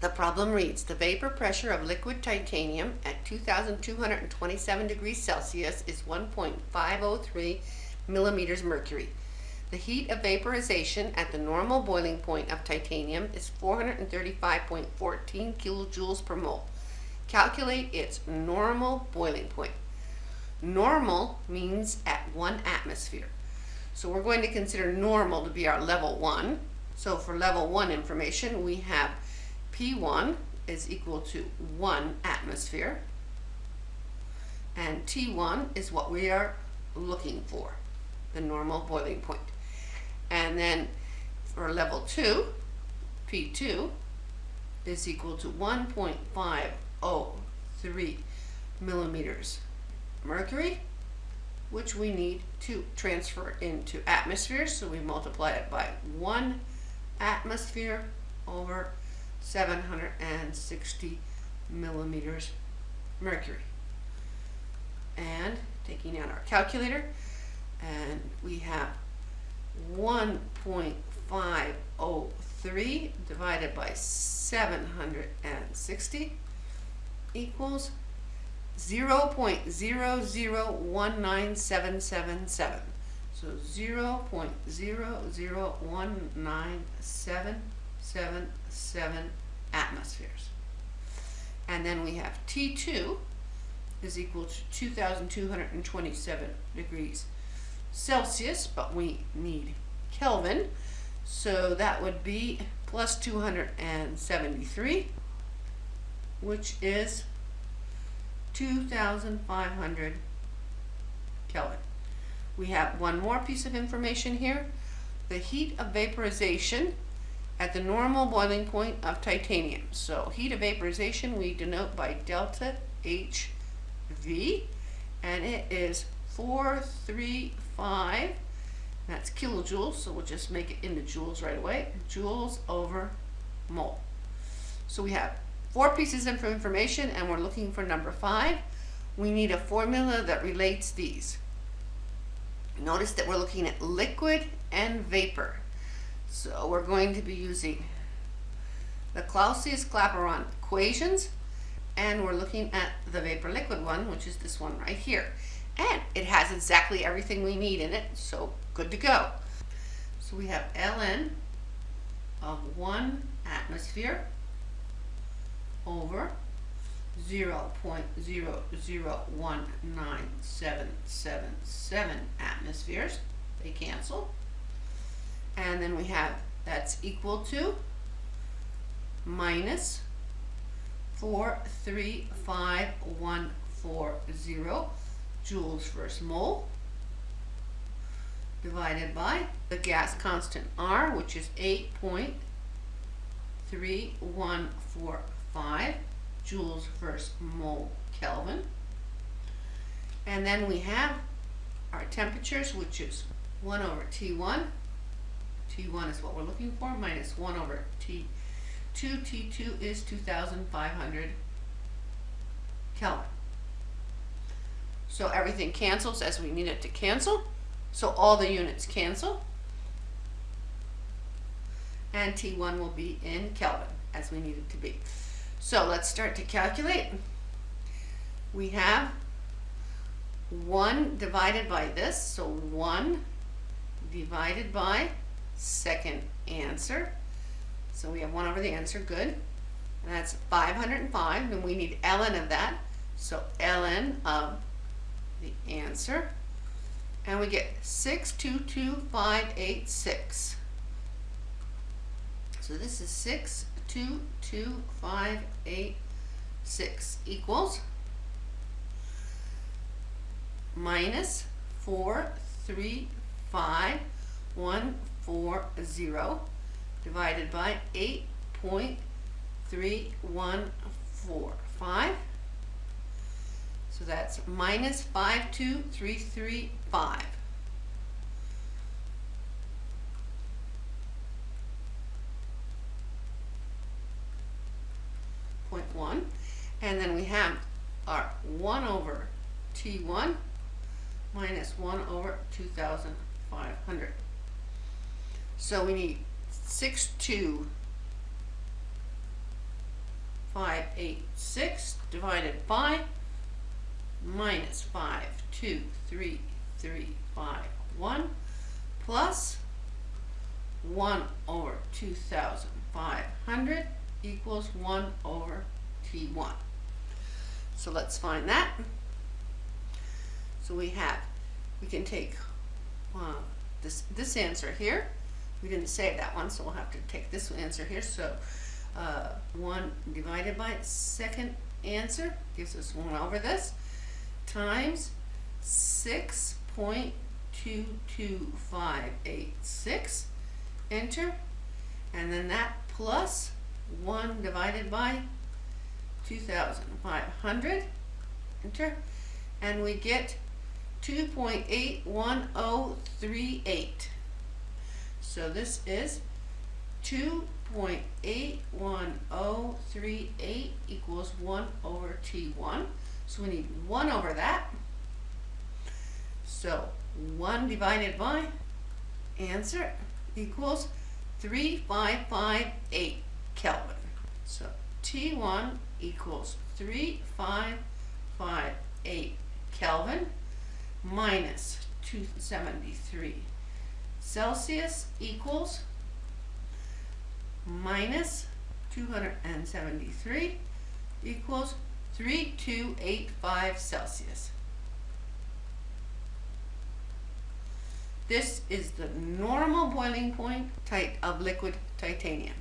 The problem reads, the vapor pressure of liquid titanium at 2,227 degrees Celsius is 1.503 millimeters mercury. The heat of vaporization at the normal boiling point of titanium is 435.14 kilojoules per mole. Calculate its normal boiling point. Normal means at one atmosphere. So we're going to consider normal to be our level one. So for level one information, we have P1 is equal to one atmosphere. And T1 is what we are looking for, the normal boiling point. And then for level two, P2 is equal to 1.503 millimeters mercury, which we need to transfer into atmospheres. So we multiply it by one atmosphere over 760 millimeters mercury. And taking out our calculator, and we have 1.503 divided by 760 equals 0.0019777. So 0.0019777 atmospheres. And then we have T2 is equal to 2,227 degrees Celsius, but we need Kelvin. So that would be plus 273, which is 2,500 Kelvin. We have one more piece of information here. The heat of vaporization at the normal boiling point of titanium. So heat of vaporization we denote by delta HV and it is 435 that's kilojoules so we'll just make it into joules right away. Joules over mole. So we have four pieces of information and we're looking for number five. We need a formula that relates these. Notice that we're looking at liquid and vapor so we're going to be using the Clausius-Clapeyron equations and we're looking at the vapor liquid one which is this one right here. And it has exactly everything we need in it so good to go. So we have ln of one atmosphere over 0.0019777 atmospheres. They cancel and then we have that's equal to minus 435,140 joules first mole divided by the gas constant R, which is 8.3145 joules first mole Kelvin. And then we have our temperatures, which is 1 over T1. T1 is what we're looking for, minus 1 over T2. T2 is 2,500 Kelvin. So everything cancels as we need it to cancel. So all the units cancel. And T1 will be in Kelvin as we need it to be. So let's start to calculate. We have 1 divided by this, so 1 divided by second answer. So we have 1 over the answer, good. And that's 505, and we need ln of that. So ln of the answer and we get 622586. So this is 622586 equals minus 435140 divided by 8.3145 so that's minus 52335. Point one. And then we have our 1 over T1 minus 1 over 2,500. So we need 6, 2, 586 divided by minus 52351 plus 1 over 2,500 equals 1 over T1. So let's find that. So we have, we can take uh, this, this answer here. We didn't save that one, so we'll have to take this answer here. So uh, 1 divided by second answer gives us 1 over this times 6.22586 enter. And then that plus 1 divided by 2500 enter. And we get 2.81038 so this is 2.81038 equals 1 over T1 so we need 1 over that. So 1 divided by answer equals 3558 Kelvin. So T1 equals 3558 Kelvin minus 273 Celsius equals minus 273 equals 3285 Celsius. This is the normal boiling point of liquid titanium.